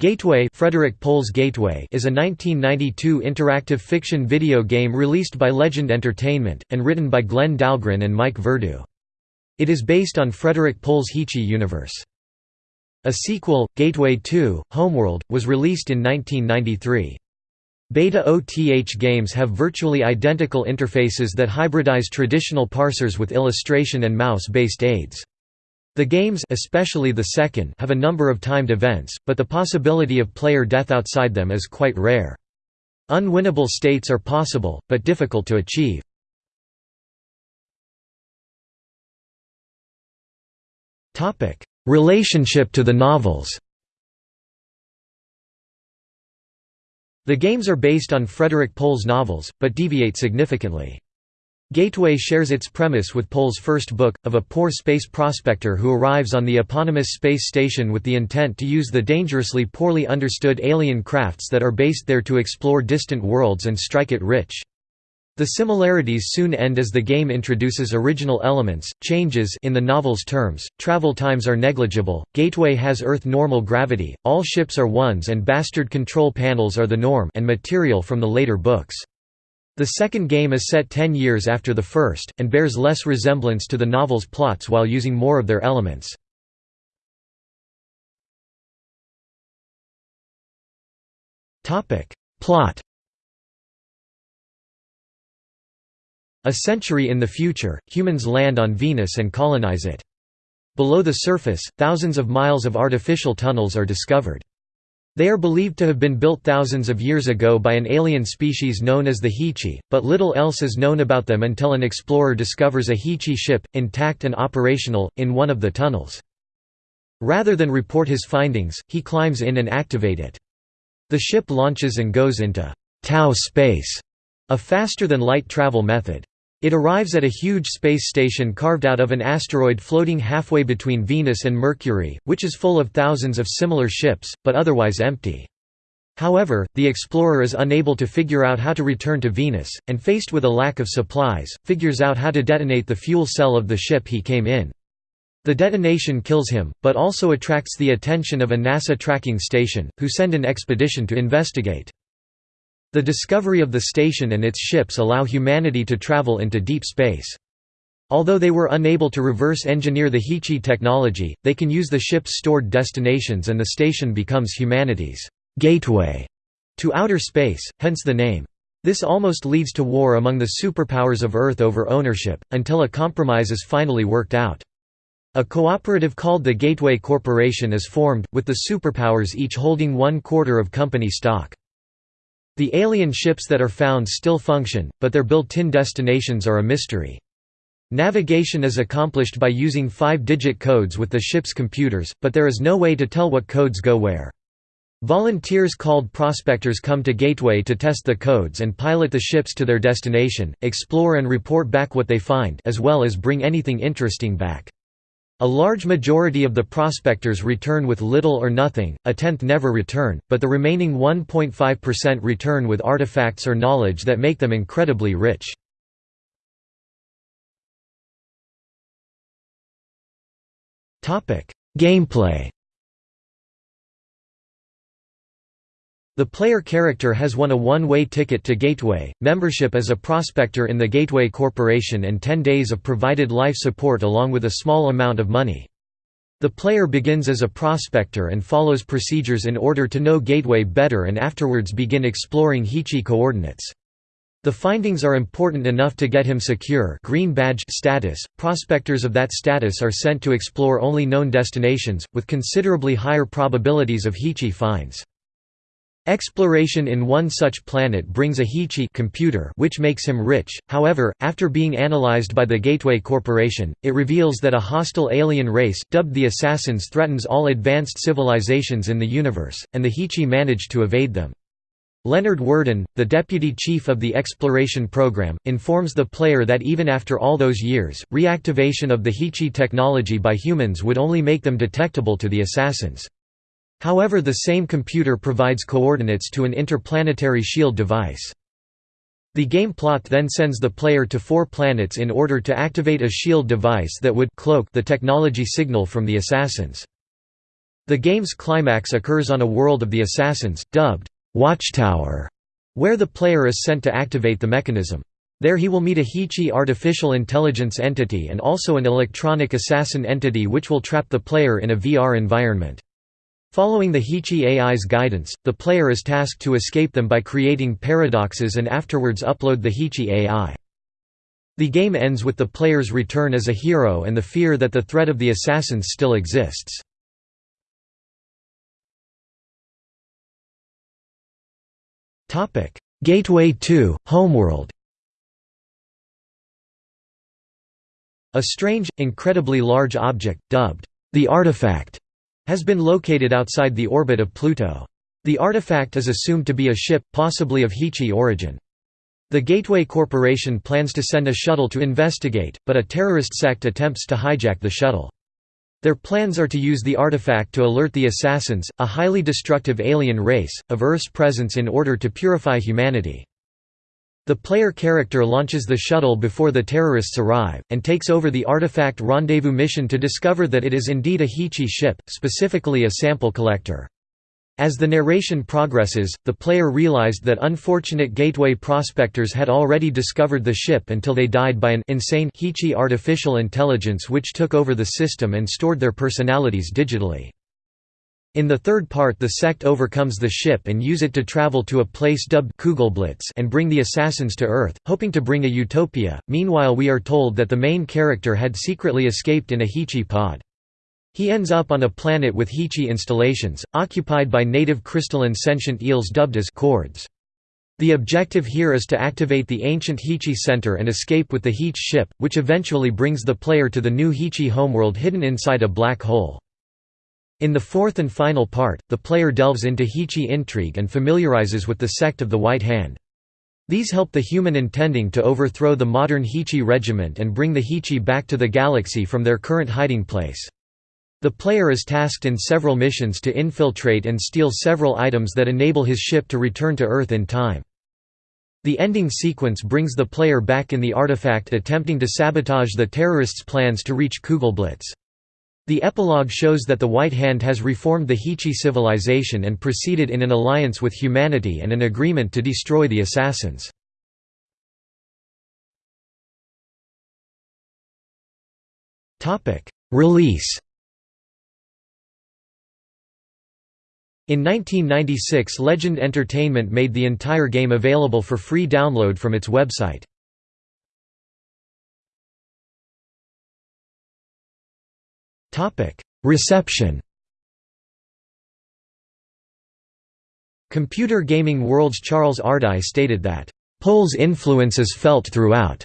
Gateway Frederick Pohl's Gateway is a 1992 interactive fiction video game released by Legend Entertainment, and written by Glenn Dahlgren and Mike Verdu. It is based on Frederick Pohl's Heechee universe. A sequel, Gateway 2, Homeworld, was released in 1993. Beta OTH games have virtually identical interfaces that hybridize traditional parsers with illustration and mouse-based aids. The games especially the second have a number of timed events, but the possibility of player death outside them is quite rare. Unwinnable states are possible, but difficult to achieve. Relationship to the novels The games are based on Frederick Pohl's novels, but deviate significantly. Gateway shares its premise with Pohl's first book, of a poor space prospector who arrives on the eponymous space station with the intent to use the dangerously poorly understood alien crafts that are based there to explore distant worlds and strike it rich. The similarities soon end as the game introduces original elements, changes in the novel's terms, travel times are negligible, Gateway has Earth normal gravity, all ships are ones and bastard control panels are the norm and material from the later books. The second game is set ten years after the first, and bears less resemblance to the novel's plots while using more of their elements. Plot A century in the future, humans land on Venus and colonize it. Below the surface, thousands of miles of artificial tunnels are discovered. They are believed to have been built thousands of years ago by an alien species known as the Heechee, but little else is known about them until an explorer discovers a Heechee ship, intact and operational, in one of the tunnels. Rather than report his findings, he climbs in and activate it. The ship launches and goes into Tau space, a faster-than-light travel method. It arrives at a huge space station carved out of an asteroid floating halfway between Venus and Mercury, which is full of thousands of similar ships, but otherwise empty. However, the explorer is unable to figure out how to return to Venus, and faced with a lack of supplies, figures out how to detonate the fuel cell of the ship he came in. The detonation kills him, but also attracts the attention of a NASA tracking station, who send an expedition to investigate. The discovery of the station and its ships allow humanity to travel into deep space. Although they were unable to reverse engineer the Heechee technology, they can use the ship's stored destinations and the station becomes humanity's gateway to outer space, hence the name. This almost leads to war among the superpowers of Earth over ownership, until a compromise is finally worked out. A cooperative called the Gateway Corporation is formed, with the superpowers each holding one quarter of company stock. The alien ships that are found still function, but their built-in destinations are a mystery. Navigation is accomplished by using five-digit codes with the ship's computers, but there is no way to tell what codes go where. Volunteers called prospectors come to Gateway to test the codes and pilot the ships to their destination, explore and report back what they find as well as bring anything interesting back. A large majority of the prospectors return with little or nothing, a tenth never return, but the remaining 1.5% return with artifacts or knowledge that make them incredibly rich. Gameplay The player character has won a one-way ticket to Gateway, membership as a prospector in the Gateway Corporation and 10 days of provided life support along with a small amount of money. The player begins as a prospector and follows procedures in order to know Gateway better and afterwards begin exploring Heechee coordinates. The findings are important enough to get him secure green badge status. Prospectors of that status are sent to explore only known destinations, with considerably higher probabilities of Heechee finds. Exploration in one such planet brings a Heechee computer which makes him rich, however, after being analyzed by the Gateway Corporation, it reveals that a hostile alien race, dubbed the Assassins threatens all advanced civilizations in the universe, and the Heechee manage to evade them. Leonard Worden, the deputy chief of the exploration program, informs the player that even after all those years, reactivation of the Heechee technology by humans would only make them detectable to the assassins. However the same computer provides coordinates to an interplanetary shield device. The game plot then sends the player to four planets in order to activate a shield device that would cloak the technology signal from the assassins. The game's climax occurs on a world of the assassins, dubbed Watchtower, where the player is sent to activate the mechanism. There he will meet a Heechee artificial intelligence entity and also an electronic assassin entity which will trap the player in a VR environment. Following the Heechee AI's guidance, the player is tasked to escape them by creating paradoxes and afterwards upload the Heechee AI. The game ends with the player's return as a hero and the fear that the threat of the assassins still exists. Gateway 2, Homeworld A strange, incredibly large object, dubbed the Artifact, has been located outside the orbit of Pluto. The artifact is assumed to be a ship, possibly of Heechee origin. The Gateway Corporation plans to send a shuttle to investigate, but a terrorist sect attempts to hijack the shuttle. Their plans are to use the artifact to alert the Assassins, a highly destructive alien race, of Earth's presence in order to purify humanity. The player character launches the shuttle before the terrorists arrive, and takes over the Artifact Rendezvous mission to discover that it is indeed a Heechee ship, specifically a sample collector. As the narration progresses, the player realized that unfortunate Gateway prospectors had already discovered the ship until they died by an insane Heechee artificial intelligence which took over the system and stored their personalities digitally. In the third part the sect overcomes the ship and use it to travel to a place dubbed Kugelblitz and bring the assassins to Earth, hoping to bring a utopia. Meanwhile we are told that the main character had secretly escaped in a Heechee pod. He ends up on a planet with Heechee installations, occupied by native crystalline sentient eels dubbed as Chords. The objective here is to activate the ancient Heechee center and escape with the Heech ship, which eventually brings the player to the new Heechee homeworld hidden inside a black hole. In the fourth and final part, the player delves into Heechee intrigue and familiarizes with the sect of the White Hand. These help the human intending to overthrow the modern Heechee regiment and bring the Heechee back to the galaxy from their current hiding place. The player is tasked in several missions to infiltrate and steal several items that enable his ship to return to Earth in time. The ending sequence brings the player back in the artifact attempting to sabotage the terrorists' plans to reach Kugelblitz. The epilogue shows that the White Hand has reformed the Heechee civilization and proceeded in an alliance with humanity and an agreement to destroy the assassins. Release In 1996 Legend Entertainment made the entire game available for free download from its website. Reception Computer Gaming World's Charles Ardai stated that, "...Pohl's influence is felt throughout."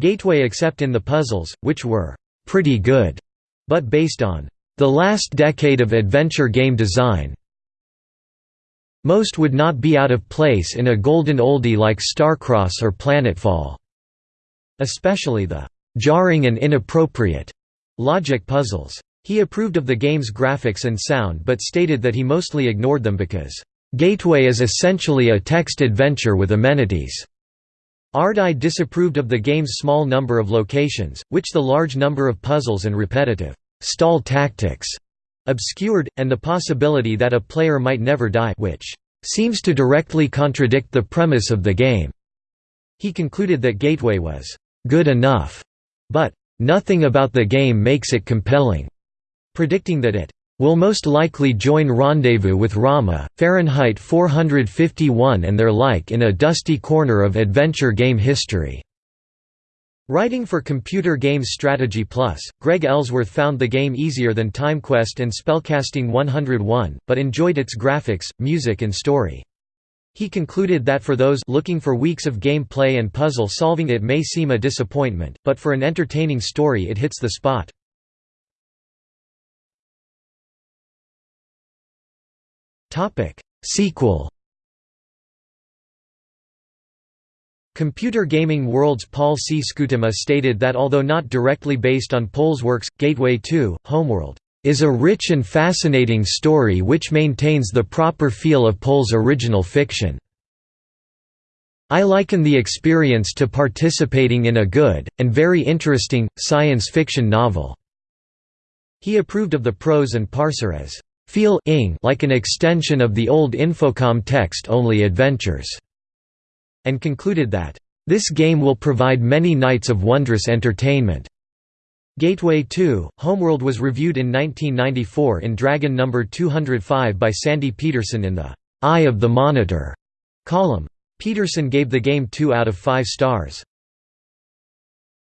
Gateway except in the puzzles, which were "...pretty good," but based on "...the last decade of adventure game design." Most would not be out of place in a golden oldie like Starcross or Planetfall. Especially the jarring and inappropriate logic puzzles. He approved of the game's graphics and sound but stated that he mostly ignored them because, "...Gateway is essentially a text adventure with amenities." Ardai disapproved of the game's small number of locations, which the large number of puzzles and repetitive, "...stall tactics," obscured, and the possibility that a player might never die which seems to directly contradict the premise of the game. He concluded that Gateway was good enough, but nothing about the game makes it compelling, predicting that it will most likely join Rendezvous with Rama, Fahrenheit 451 and their like in a dusty corner of adventure game history. Writing for Computer Games Strategy Plus, Greg Ellsworth found the game easier than TimeQuest and Spellcasting 101, but enjoyed its graphics, music and story. He concluded that for those looking for weeks of gameplay and puzzle solving it may seem a disappointment, but for an entertaining story it hits the spot. Sequel Computer Gaming World's Paul C. Schuytema stated that although not directly based on Pohl's works, Gateway 2, Homeworld, is a rich and fascinating story which maintains the proper feel of Pohl's original fiction. I liken the experience to participating in a good, and very interesting, science fiction novel." He approved of the prose and parser as feel like an extension of the old Infocom text-only adventures", and concluded that, "...this game will provide many nights of wondrous entertainment." Gateway 2, Homeworld was reviewed in 1994 in Dragon No. 205 by Sandy Petersen in the "'Eye of the Monitor' column. Petersen gave the game 2 out of 5 stars.